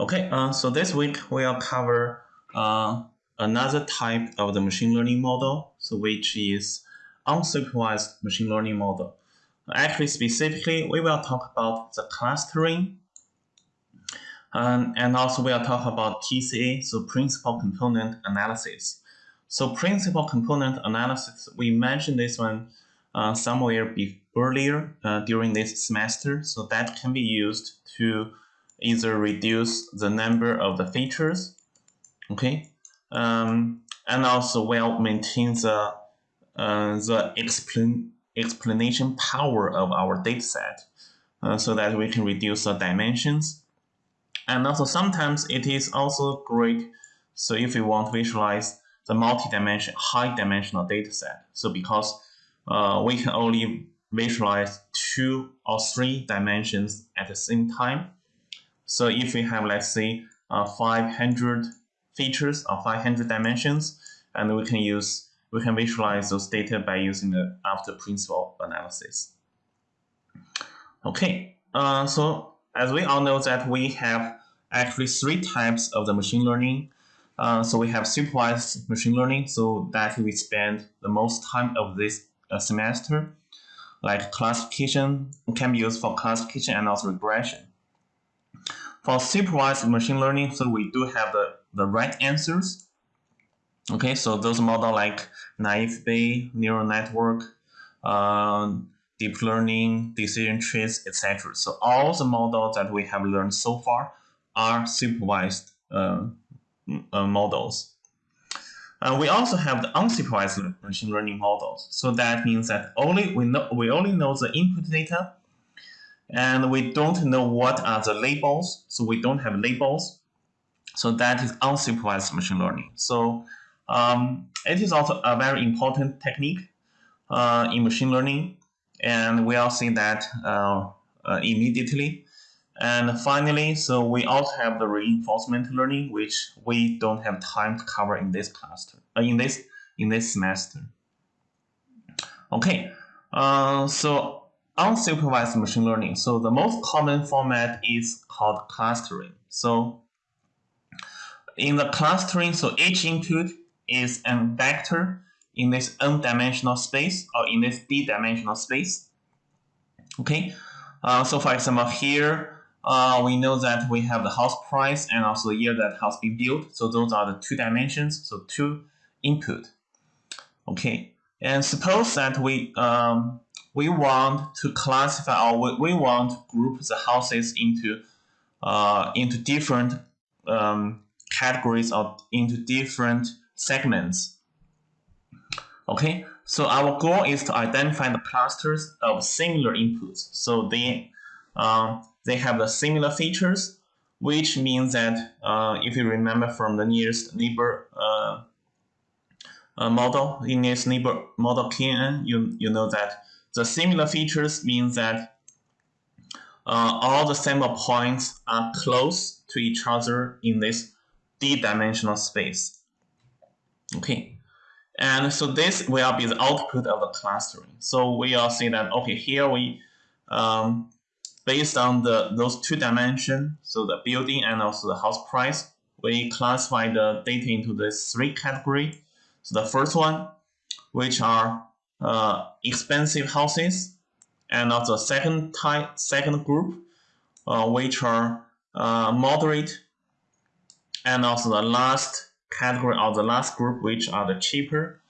Okay, uh, so this week we'll cover uh, another type of the machine learning model, so which is unsupervised machine learning model. Actually, specifically, we will talk about the clustering, um, and also we'll talk about PCA, so principal component analysis. So principal component analysis, we mentioned this one uh, somewhere earlier uh, during this semester, so that can be used to either reduce the number of the features, okay, um, and also will maintain the uh, the explain, explanation power of our dataset uh, so that we can reduce the dimensions. And also sometimes it is also great. So if we want to visualize the multi-dimension, high-dimensional dataset, so because uh, we can only visualize two or three dimensions at the same time. So if we have, let's say, uh, 500 features or 500 dimensions, and we can use we can visualize those data by using the after principal analysis. Okay, uh, so as we all know that we have actually three types of the machine learning. Uh, so we have supervised machine learning, so that we spend the most time of this uh, semester, like classification can be used for classification and also regression. For supervised machine learning, so we do have the, the right answers, Okay, so those model like naive Bayes, neural network, uh, deep learning, decision trees, etc. So all the models that we have learned so far are supervised uh, uh, models. And we also have the unsupervised machine learning models. So that means that only we know we only know the input data, and we don't know what are the labels. So we don't have labels. So that is unsupervised machine learning. So um, it is also a very important technique uh, in machine learning, and we all see that uh, uh, immediately. And finally, so we also have the reinforcement learning, which we don't have time to cover in this cluster, uh, in this in this semester. Okay, uh, so unsupervised machine learning. So the most common format is called clustering. So in the clustering, so each input is a vector in this n-dimensional space or in this d-dimensional space. Okay, uh, so for example here, uh, we know that we have the house price and also the year that house being built. So those are the two dimensions, so two input. Okay, and suppose that we um, we want to classify or we, we want to group the houses into uh, into different um, categories or into different segments. Okay, so our goal is to identify the clusters of similar inputs. So they, uh, they have the similar features, which means that uh, if you remember from the nearest neighbor uh, uh model, in nearest neighbor model KNN, you, you know that the similar features means that uh, all the sample points are close to each other in this d-dimensional space. Okay, and so this will be the output of the clustering. So we will see that, okay, here we, um, based on the those two dimensions, so the building and also the house price, we classify the data into this three category. So the first one, which are uh, expensive houses, and also the second type, second group, uh, which are uh, moderate, and also the last category or the last group, which are the cheaper,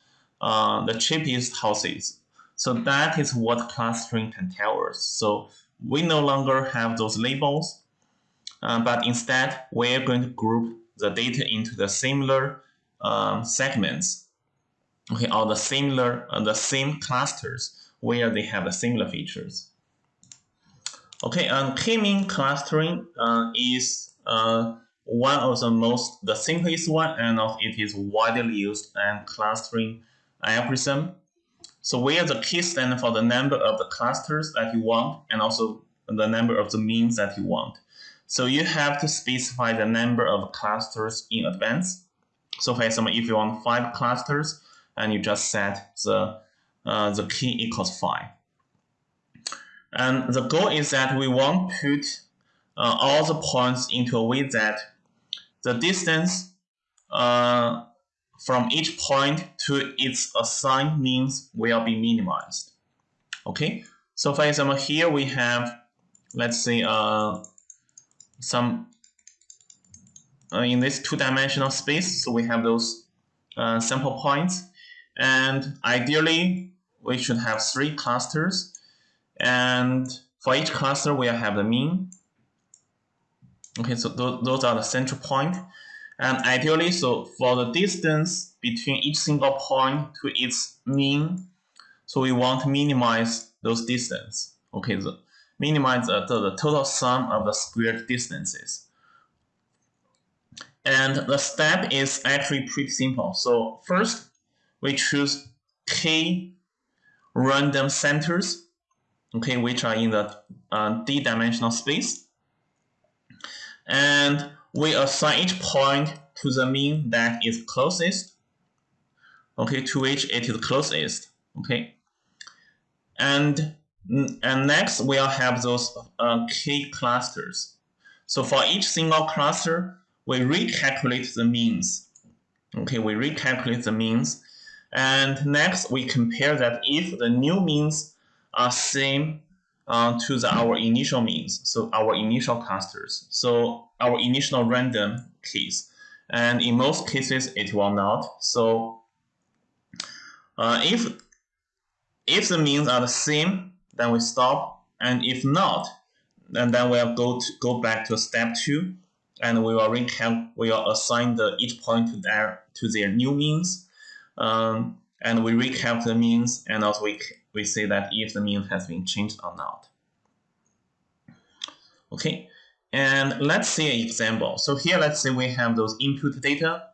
uh, the cheapest houses. So that is what clustering can tell us. So we no longer have those labels, uh, but instead we're going to group the data into the similar um, segments, okay, or the similar, uh, the same clusters where they have the similar features. Okay, and k-mean clustering uh, is uh, one of the most, the simplest one, and also it is widely used in clustering algorithm. So where the k stands for the number of the clusters that you want, and also the number of the means that you want. So you have to specify the number of clusters in advance. So for example, if you want five clusters, and you just set the uh, the k equals five. And the goal is that we won't put uh, all the points into a way that the distance uh, from each point to its assigned means will be minimized. Okay, so for example, here we have, let's say, uh, some uh, in this two-dimensional space. So we have those uh, sample points, and ideally we should have three clusters, and for each cluster we have the mean. Okay, so th those are the central point, and ideally, so for the distance between each single point to its mean, so we want to minimize those distance. Okay, the minimize the, the, the total sum of the squared distances. And the step is actually pretty simple. So first, we choose k random centers, okay, which are in the uh, d-dimensional space. And we assign each point to the mean that is closest, okay, to which it is closest, okay. And and next we'll have those uh, k clusters. So for each single cluster, we recalculate the means. Okay, we recalculate the means. And next we compare that if the new means are same uh, to the, our initial means, so our initial clusters. So our initial random case. And in most cases, it will not. So uh, if, if the means are the same, then we stop. And if not, then, then we'll go to go back to step two, and we will recount. We will assign the each point to their to their new means, um, and we recount the means, and also we we say that if the mean has been changed or not. Okay, and let's see an example. So here, let's say we have those input data.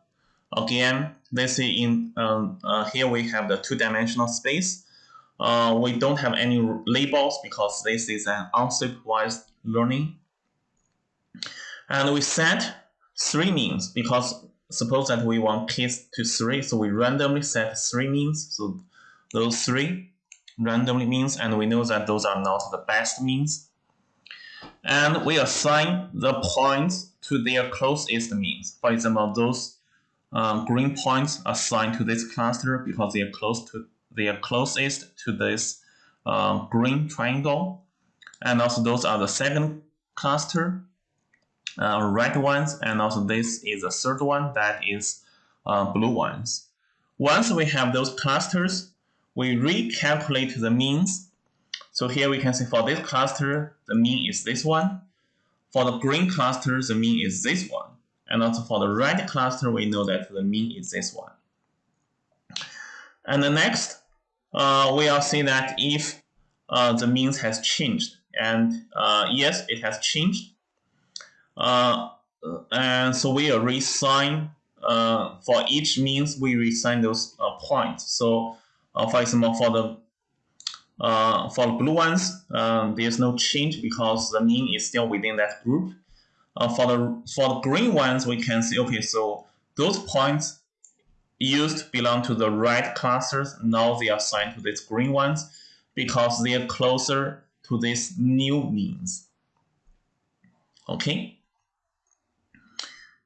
Again, let's say in um, uh, here we have the two-dimensional space. Uh, we don't have any labels because this is an unsupervised learning. And we set three means because suppose that we want kids to three, so we randomly set three means. So those three randomly means, and we know that those are not the best means. And we assign the points to their closest means. For example, those um, green points assigned to this cluster because they are close to they are closest to this uh, green triangle. And also those are the second cluster, uh, red ones, and also this is the third one that is uh, blue ones. Once we have those clusters, we recalculate the means. So here we can see for this cluster, the mean is this one. For the green cluster, the mean is this one. And also for the red cluster, we know that the mean is this one. And the next, uh, we'll see that if uh, the means has changed, and uh, yes, it has changed, Uh, and so we reassign uh, for each means we reassign those uh, points. So, uh, for example, for the uh, for the blue ones, there's no change because the mean is still within that group. for the for the green ones, we can see okay, so those points used belong to the red clusters. Now they are assigned to these green ones because they are closer to these new means. Okay.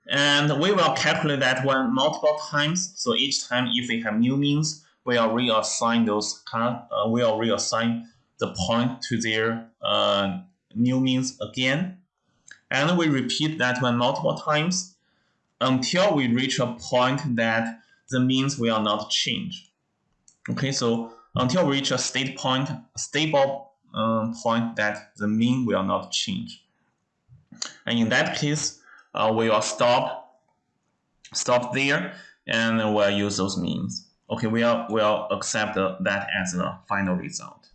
And we will calculate that one multiple times. So each time if we have new means, we will reassign those uh, we will reassign the point to their uh, new means again. And we repeat that one multiple times until we reach a point that the means will not change. Okay, so until we reach a state point, stable um, point that the mean will not change. And in that case, uh, we will stop, stop there, and we'll use those means. Okay, we'll, we'll accept that as the final result.